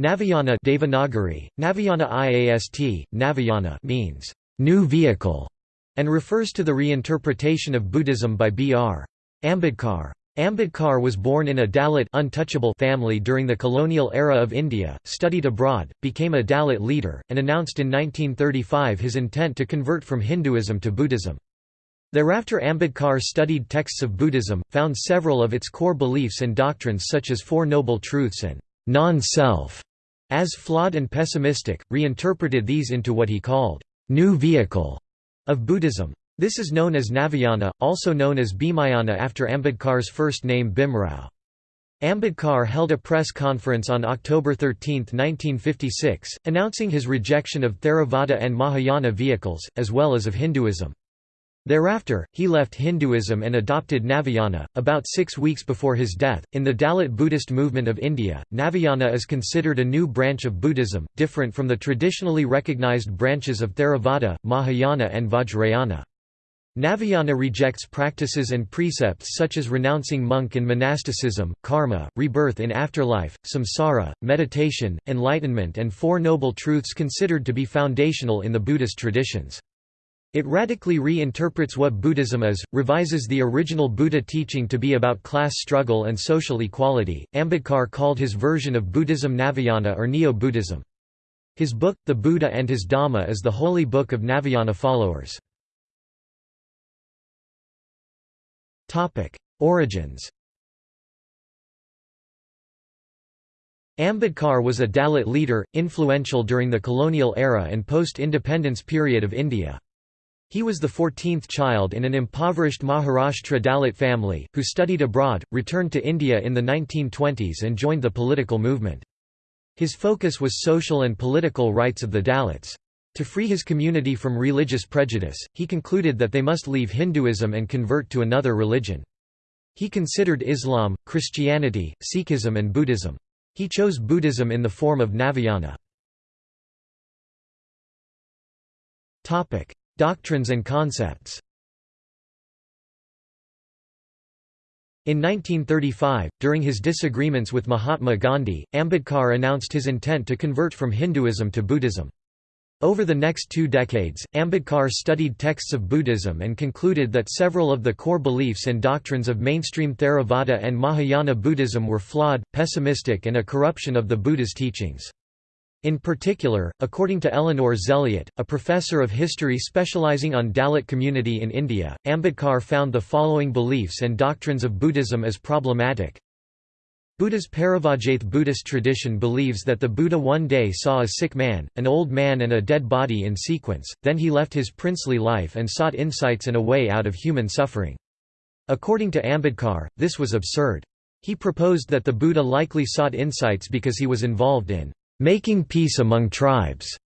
Navayana Devanagari, Navayana IAST, Navayana means new vehicle and refers to the reinterpretation of Buddhism by B.R. Ambedkar. Ambedkar was born in a Dalit untouchable family during the colonial era of India, studied abroad, became a Dalit leader, and announced in 1935 his intent to convert from Hinduism to Buddhism. Thereafter Ambedkar studied texts of Buddhism, found several of its core beliefs and doctrines such as Four Noble Truths and non-self as flawed and pessimistic, reinterpreted these into what he called new vehicle of Buddhism. This is known as Navayana, also known as Bhimayana after Ambedkar's first name Bhimrao. Ambedkar held a press conference on October 13, 1956, announcing his rejection of Theravada and Mahayana vehicles, as well as of Hinduism. Thereafter, he left Hinduism and adopted Navayana. About six weeks before his death, in the Dalit Buddhist movement of India, Navayana is considered a new branch of Buddhism, different from the traditionally recognized branches of Theravada, Mahayana, and Vajrayana. Navayana rejects practices and precepts such as renouncing monk and monasticism, karma, rebirth in afterlife, samsara, meditation, enlightenment and Four Noble Truths considered to be foundational in the Buddhist traditions. It radically re-interprets what Buddhism is, revises the original Buddha teaching to be about class struggle and social equality. Ambedkar called his version of Buddhism Navayana or Neo-Buddhism. His book, The Buddha and His Dhamma is the holy book of Navayana followers. Origins Ambedkar was a Dalit leader, influential during the colonial era and post-independence period of India. He was the 14th child in an impoverished Maharashtra Dalit family, who studied abroad, returned to India in the 1920s and joined the political movement. His focus was social and political rights of the Dalits. To free his community from religious prejudice, he concluded that they must leave Hinduism and convert to another religion. He considered Islam, Christianity, Sikhism and Buddhism. He chose Buddhism in the form of Navayana. Doctrines and concepts In 1935, during his disagreements with Mahatma Gandhi, Ambedkar announced his intent to convert from Hinduism to Buddhism. Over the next two decades, Ambedkar studied texts of Buddhism and concluded that several of the core beliefs and doctrines of mainstream Theravada and Mahayana Buddhism were flawed, pessimistic and a corruption of the Buddha's teachings. In particular, according to Eleanor Zelliot, a professor of history specializing on Dalit community in India, Ambedkar found the following beliefs and doctrines of Buddhism as problematic. Buddha's Paravajrath Buddhist tradition believes that the Buddha one day saw a sick man, an old man and a dead body in sequence, then he left his princely life and sought insights and a way out of human suffering. According to Ambedkar, this was absurd. He proposed that the Buddha likely sought insights because he was involved in making peace among tribes.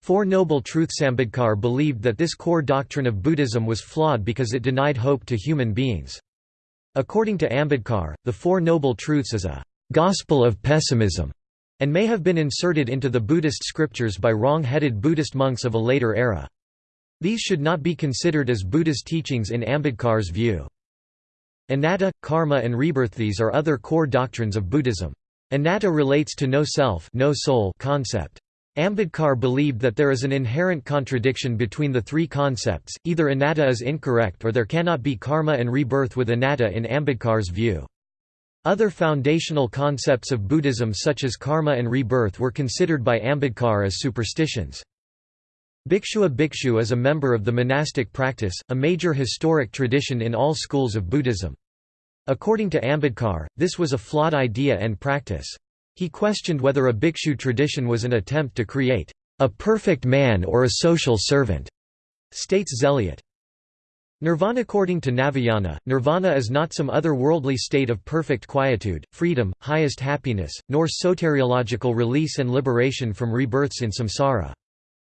Four Noble Truths Ambedkar believed that this core doctrine of Buddhism was flawed because it denied hope to human beings. According to Ambedkar, the Four Noble Truths is a «gospel of pessimism» and may have been inserted into the Buddhist scriptures by wrong-headed Buddhist monks of a later era. These should not be considered as Buddha's teachings in Ambedkar's view. Anatta, karma and rebirth These are other core doctrines of Buddhism. Anatta relates to no self no soul concept. Ambedkar believed that there is an inherent contradiction between the three concepts, either anatta is incorrect or there cannot be karma and rebirth with anatta in Ambedkar's view. Other foundational concepts of Buddhism such as karma and rebirth were considered by Ambedkar as superstitions. Bhikshua Bhikshu is a member of the monastic practice, a major historic tradition in all schools of Buddhism. According to Ambedkar, this was a flawed idea and practice. He questioned whether a bhikshu tradition was an attempt to create a perfect man or a social servant, states Zelliot. Nirvana According to Navayana, nirvana is not some other worldly state of perfect quietude, freedom, highest happiness, nor soteriological release and liberation from rebirths in samsara.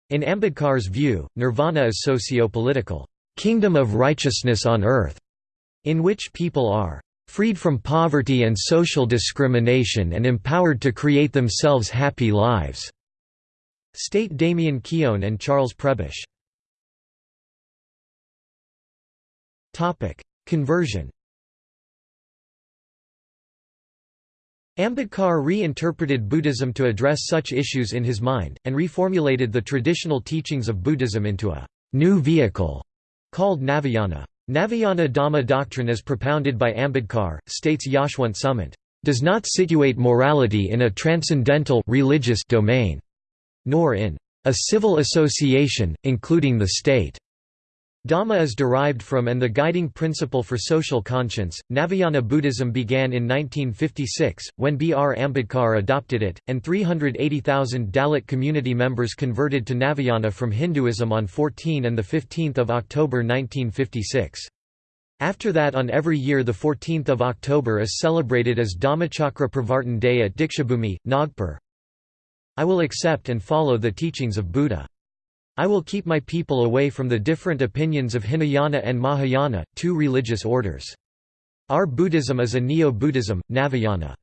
In Ambedkar's view, nirvana is socio-political, kingdom of righteousness on earth, in which people are freed from poverty and social discrimination and empowered to create themselves happy lives." State Damien Keown and Charles Prebish. Conversion Ambedkar re-interpreted Buddhism to address such issues in his mind, and reformulated the traditional teachings of Buddhism into a new vehicle called Navayana. Navayana Dhamma doctrine as propounded by Ambedkar, states Yashwant Sumant, does not situate morality in a transcendental religious domain, nor in a civil association, including the state. Dhamma is derived from and the guiding principle for social conscience. Navayana Buddhism began in 1956, when B. R. Ambedkar adopted it, and 380,000 Dalit community members converted to Navayana from Hinduism on 14 and 15 October 1956. After that on every year 14 October is celebrated as Dhammachakra Pravartan Day at Dikshabhumi, Nagpur. I will accept and follow the teachings of Buddha. I will keep my people away from the different opinions of Hinayana and Mahayana, two religious orders. Our Buddhism is a Neo-Buddhism, Navayana.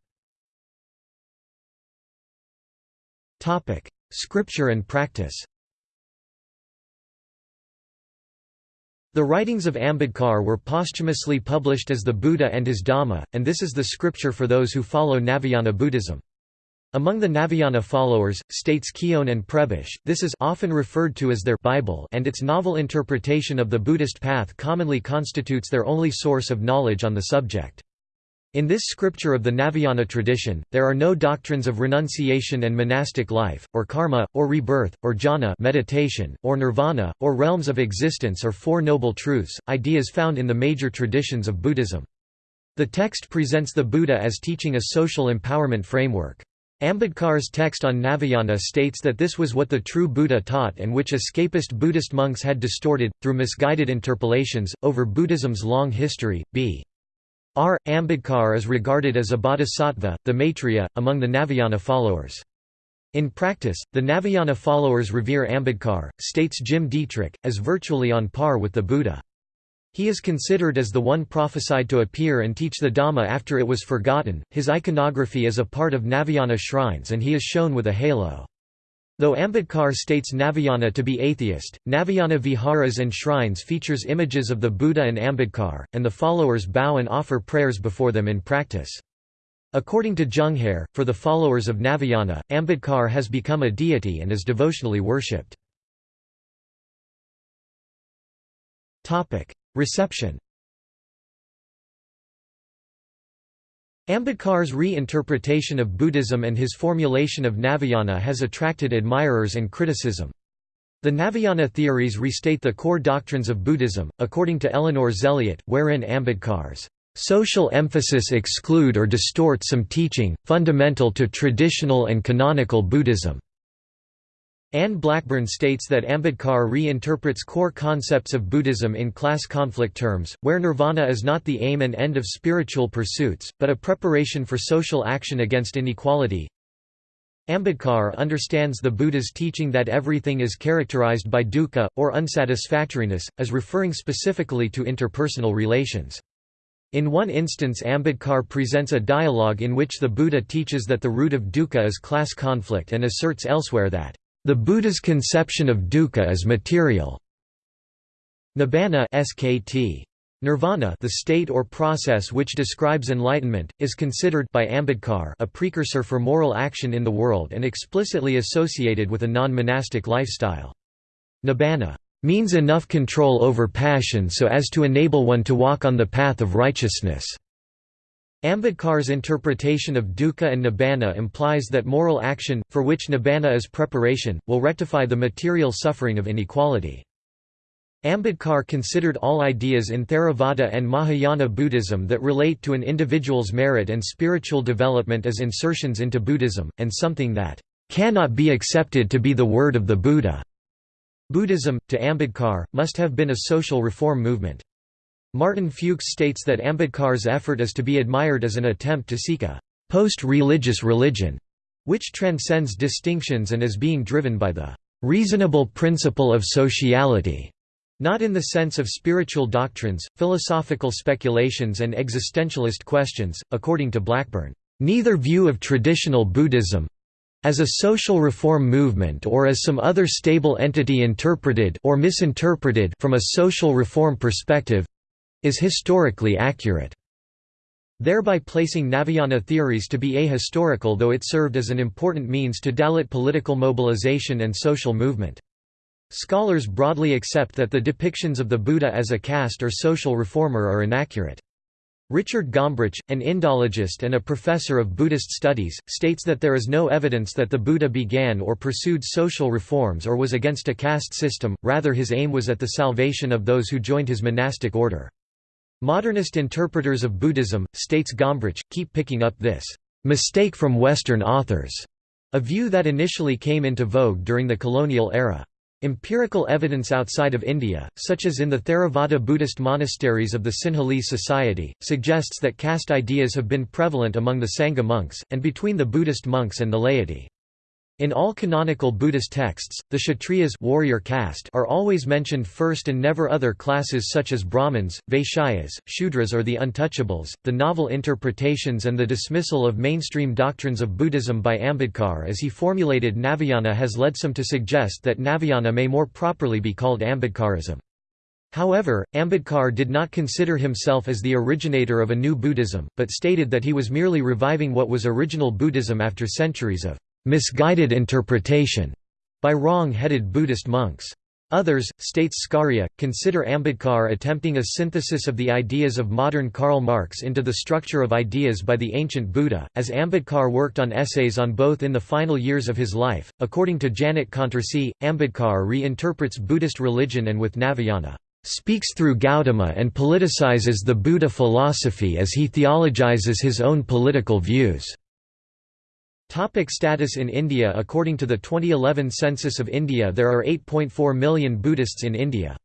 Scripture and practice The writings of Ambedkar were posthumously published as the Buddha and his Dhamma, and this is the scripture for those who follow Navayana Buddhism. Among the Navayana followers, states Keown and Prebish, this is often referred to as their Bible and its novel interpretation of the Buddhist path commonly constitutes their only source of knowledge on the subject. In this scripture of the Navayana tradition, there are no doctrines of renunciation and monastic life, or karma, or rebirth, or jhana meditation, or nirvana, or realms of existence or Four Noble Truths, ideas found in the major traditions of Buddhism. The text presents the Buddha as teaching a social empowerment framework. Ambedkar's text on Navayana states that this was what the true Buddha taught and which escapist Buddhist monks had distorted, through misguided interpolations, over Buddhism's long history. B. R. Ambedkar is regarded as a bodhisattva, the Maitreya, among the Navayana followers. In practice, the Navayana followers revere Ambedkar, states Jim Dietrich, as virtually on par with the Buddha. He is considered as the one prophesied to appear and teach the Dhamma after it was forgotten. His iconography is a part of Navayana shrines and he is shown with a halo. Though Ambedkar states Navayana to be atheist, Navayana viharas and shrines features images of the Buddha and Ambedkar, and the followers bow and offer prayers before them in practice. According to Junghare, for the followers of Navayana, Ambedkar has become a deity and is devotionally worshipped. Reception Ambedkar's re-interpretation of Buddhism and his formulation of Navayana has attracted admirers and criticism. The Navayana theories restate the core doctrines of Buddhism, according to Eleanor Zelliot, wherein Ambedkar's social emphasis exclude or distort some teaching, fundamental to traditional and canonical Buddhism. Anne Blackburn states that Ambedkar re-interprets core concepts of Buddhism in class conflict terms, where nirvana is not the aim and end of spiritual pursuits, but a preparation for social action against inequality. Ambedkar understands the Buddha's teaching that everything is characterized by dukkha, or unsatisfactoriness, as referring specifically to interpersonal relations. In one instance Ambedkar presents a dialogue in which the Buddha teaches that the root of dukkha is class conflict and asserts elsewhere that the Buddha's conception of dukkha is material. Nibbana SKT. Nirvana the state or process which describes enlightenment, is considered by Ambedkar a precursor for moral action in the world and explicitly associated with a non-monastic lifestyle. Nibbana means enough control over passion so as to enable one to walk on the path of righteousness. Ambedkar's interpretation of dukkha and nibbana implies that moral action, for which nibbana is preparation, will rectify the material suffering of inequality. Ambedkar considered all ideas in Theravada and Mahayana Buddhism that relate to an individual's merit and spiritual development as insertions into Buddhism, and something that cannot be accepted to be the word of the Buddha. Buddhism, to Ambedkar, must have been a social reform movement. Martin Fuchs states that Ambedkar's effort is to be admired as an attempt to seek a post-religious religion, which transcends distinctions and is being driven by the reasonable principle of sociality, not in the sense of spiritual doctrines, philosophical speculations and existentialist questions, according to Blackburn. Neither view of traditional Buddhism, as a social reform movement or as some other stable entity interpreted or misinterpreted from a social reform perspective is historically accurate. thereby placing Navayana theories to be ahistorical though it served as an important means to Dalit political mobilization and social movement. Scholars broadly accept that the depictions of the Buddha as a caste or social reformer are inaccurate. Richard Gombrich, an Indologist and a professor of Buddhist studies, states that there is no evidence that the Buddha began or pursued social reforms or was against a caste system, rather his aim was at the salvation of those who joined his monastic order. Modernist interpreters of Buddhism, states Gombrich, keep picking up this mistake from Western authors, a view that initially came into vogue during the colonial era. Empirical evidence outside of India, such as in the Theravada Buddhist monasteries of the Sinhalese Society, suggests that caste ideas have been prevalent among the Sangha monks, and between the Buddhist monks and the laity. In all canonical Buddhist texts, the Kshatriyas warrior caste are always mentioned first and never other classes such as Brahmins, Vaishyas, Shudras or the Untouchables. The novel interpretations and the dismissal of mainstream doctrines of Buddhism by Ambedkar as he formulated Navayana has led some to suggest that Navayana may more properly be called Ambedkarism. However, Ambedkar did not consider himself as the originator of a new Buddhism, but stated that he was merely reviving what was original Buddhism after centuries of misguided interpretation by wrong-headed Buddhist monks. Others, states Scaria, consider Ambedkar attempting a synthesis of the ideas of modern Karl Marx into the structure of ideas by the ancient Buddha, as Ambedkar worked on essays on both in the final years of his life. According to Janet Contrecoeur, Ambedkar reinterprets Buddhist religion and with Navayana, speaks through Gautama and politicizes the Buddha philosophy as he theologizes his own political views. Topic status in India According to the 2011 census of India there are 8.4 million Buddhists in India.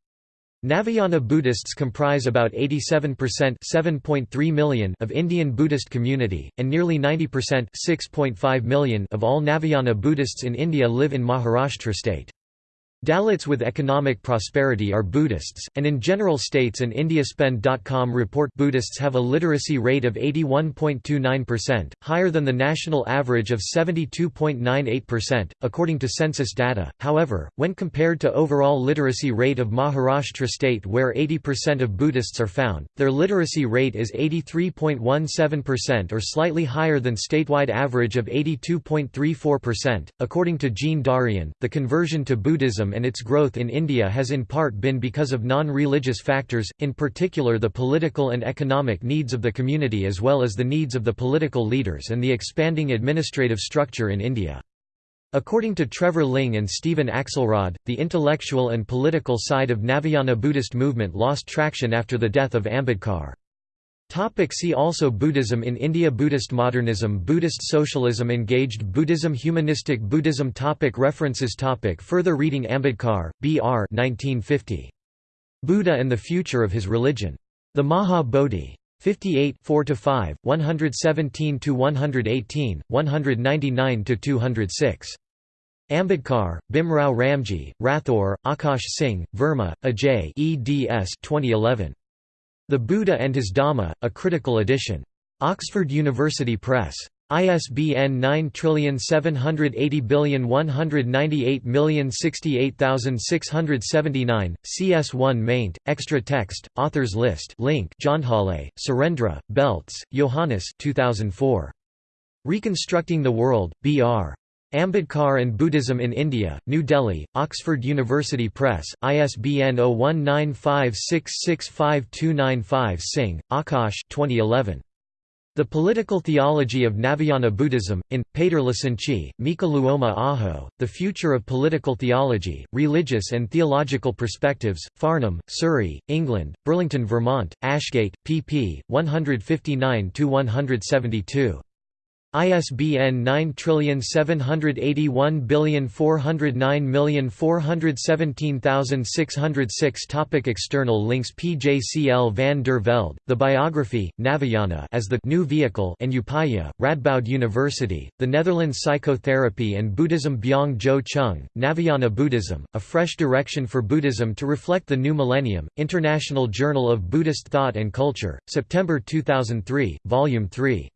Navayana Buddhists comprise about 87% 7.3 million of Indian Buddhist community, and nearly 90% 6.5 million of all Navayana Buddhists in India live in Maharashtra state. Dalits with economic prosperity are Buddhists, and in general states and IndiaSpend.com report Buddhists have a literacy rate of 81.29%, higher than the national average of 72.98%, according to census data. However, when compared to overall literacy rate of Maharashtra state where 80% of Buddhists are found, their literacy rate is 83.17% or slightly higher than statewide average of 82.34%. According to Jean Darian, the conversion to Buddhism and its growth in India has in part been because of non-religious factors, in particular the political and economic needs of the community as well as the needs of the political leaders and the expanding administrative structure in India. According to Trevor Ling and Stephen Axelrod, the intellectual and political side of Navayana Buddhist movement lost traction after the death of Ambedkar. Topic see also Buddhism in India Buddhist modernism Buddhist socialism Engaged Buddhism Humanistic Buddhism topic References topic Further reading Ambedkar, B. R. 1950. Buddha and the Future of His Religion. The Maha Bodhi. 58 4–5, 117–118, 199–206. Ambedkar, Bhimrao Ramji, Rathore, Akash Singh, Verma, Ajay eds 2011. The Buddha and His Dhamma, a critical edition. Oxford University Press. ISBN 9780198068679, CS1 maint, extra text, authors list. Link. Jondhale, Surendra, Beltz, Johannes. 2004. Reconstructing the World, B.R. Ambedkar and Buddhism in India, New Delhi, Oxford University Press, ISBN 0195665295 Singh, Akash 2011. The Political Theology of Navayana Buddhism, in, Pater Licenci, Mika Luoma Aho, The Future of Political Theology, Religious and Theological Perspectives, Farnham, Surrey, England, Burlington Vermont, Ashgate, pp. 159–172. ISBN 9781409417606 Topic External links PJCL van der Velde, The Biography, Navayana as the new vehicle and Upaya, Radboud University, The Netherlands Psychotherapy and Buddhism Byung Jo Chung, Navayana Buddhism, A Fresh Direction for Buddhism to Reflect the New Millennium, International Journal of Buddhist Thought and Culture, September 2003, Volume 3.